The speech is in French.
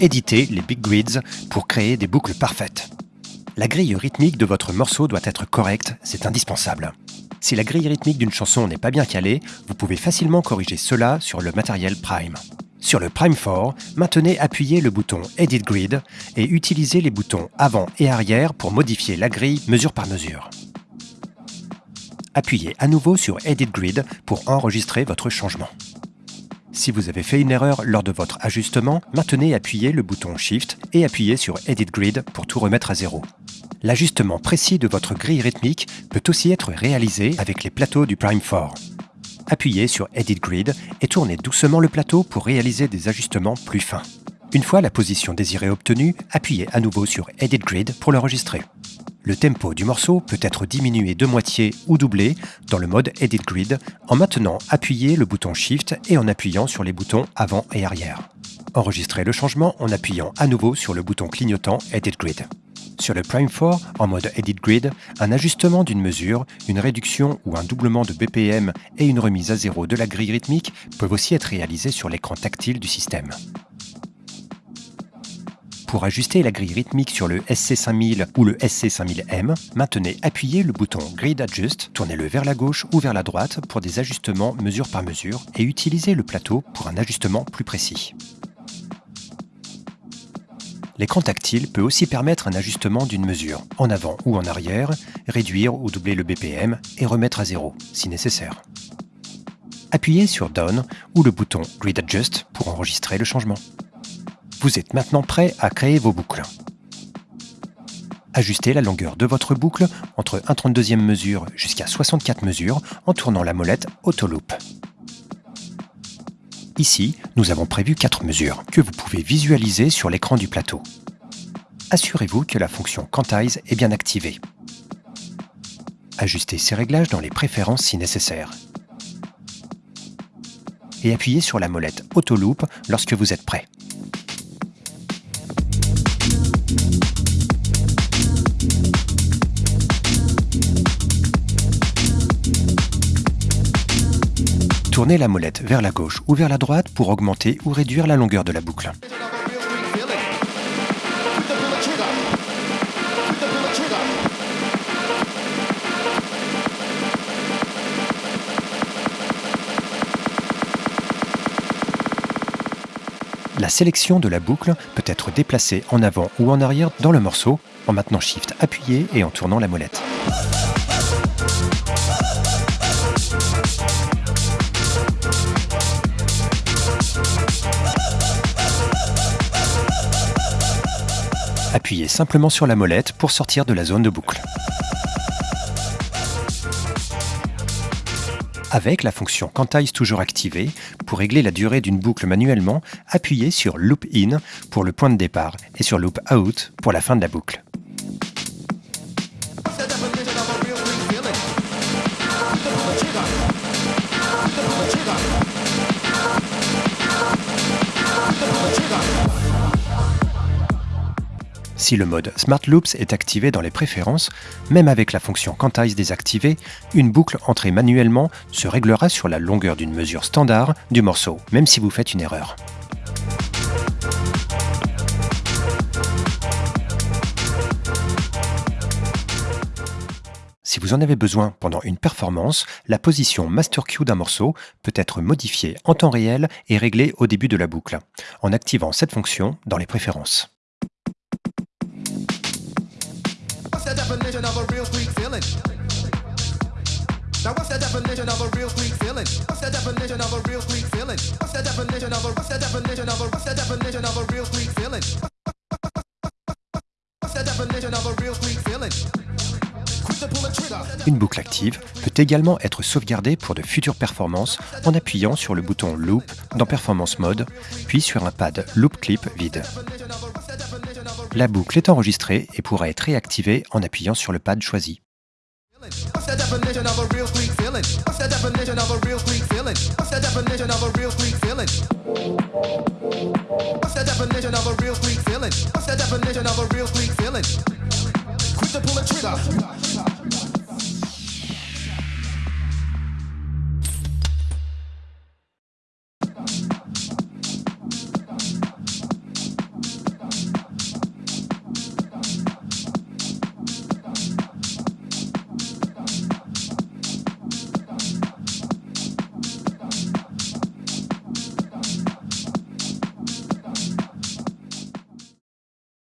Éditez les big grids pour créer des boucles parfaites. La grille rythmique de votre morceau doit être correcte, c'est indispensable. Si la grille rythmique d'une chanson n'est pas bien calée, vous pouvez facilement corriger cela sur le matériel Prime. Sur le Prime 4, maintenez appuyé le bouton Edit Grid et utilisez les boutons avant et arrière pour modifier la grille mesure par mesure. Appuyez à nouveau sur Edit Grid pour enregistrer votre changement. Si vous avez fait une erreur lors de votre ajustement, maintenez appuyé le bouton Shift et appuyez sur Edit Grid pour tout remettre à zéro. L'ajustement précis de votre grille rythmique peut aussi être réalisé avec les plateaux du Prime 4. Appuyez sur Edit Grid et tournez doucement le plateau pour réaliser des ajustements plus fins. Une fois la position désirée obtenue, appuyez à nouveau sur Edit Grid pour l'enregistrer. Le tempo du morceau peut être diminué de moitié ou doublé dans le mode Edit Grid en maintenant appuyé le bouton Shift et en appuyant sur les boutons avant et arrière. Enregistrez le changement en appuyant à nouveau sur le bouton clignotant Edit Grid. Sur le Prime 4, en mode Edit Grid, un ajustement d'une mesure, une réduction ou un doublement de BPM et une remise à zéro de la grille rythmique peuvent aussi être réalisés sur l'écran tactile du système. Pour ajuster la grille rythmique sur le SC5000 ou le SC5000M, maintenez appuyé le bouton Grid Adjust, tournez-le vers la gauche ou vers la droite pour des ajustements mesure par mesure et utilisez le plateau pour un ajustement plus précis. L'écran tactile peut aussi permettre un ajustement d'une mesure, en avant ou en arrière, réduire ou doubler le BPM et remettre à zéro, si nécessaire. Appuyez sur Down ou le bouton Grid Adjust pour enregistrer le changement. Vous êtes maintenant prêt à créer vos boucles. Ajustez la longueur de votre boucle entre 1 32e mesure jusqu'à 64 mesures en tournant la molette Autoloop. Ici, nous avons prévu 4 mesures que vous pouvez visualiser sur l'écran du plateau. Assurez-vous que la fonction Quantize est bien activée. Ajustez ces réglages dans les préférences si nécessaire. Et appuyez sur la molette Autoloop lorsque vous êtes prêt. Tournez la molette vers la gauche ou vers la droite pour augmenter ou réduire la longueur de la boucle. La sélection de la boucle peut être déplacée en avant ou en arrière dans le morceau en maintenant Shift appuyé et en tournant la molette. Appuyez simplement sur la molette pour sortir de la zone de boucle. Avec la fonction Quantize toujours activée, pour régler la durée d'une boucle manuellement, appuyez sur Loop In pour le point de départ et sur Loop Out pour la fin de la boucle. Si le mode Smart Loops est activé dans les préférences, même avec la fonction Quantize désactivée, une boucle entrée manuellement se réglera sur la longueur d'une mesure standard du morceau, même si vous faites une erreur. Si vous en avez besoin pendant une performance, la position Master Q d'un morceau peut être modifiée en temps réel et réglée au début de la boucle, en activant cette fonction dans les préférences. Une boucle active peut également être sauvegardée pour de futures performances en appuyant sur le bouton Loop dans Performance Mode, puis sur un pad Loop Clip vide. La boucle est enregistrée et pourra être réactivée en appuyant sur le pad choisi.